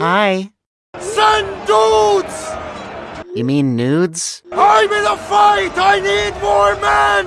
Hi. Send dudes! You mean nudes? I'm in a fight! I need more men!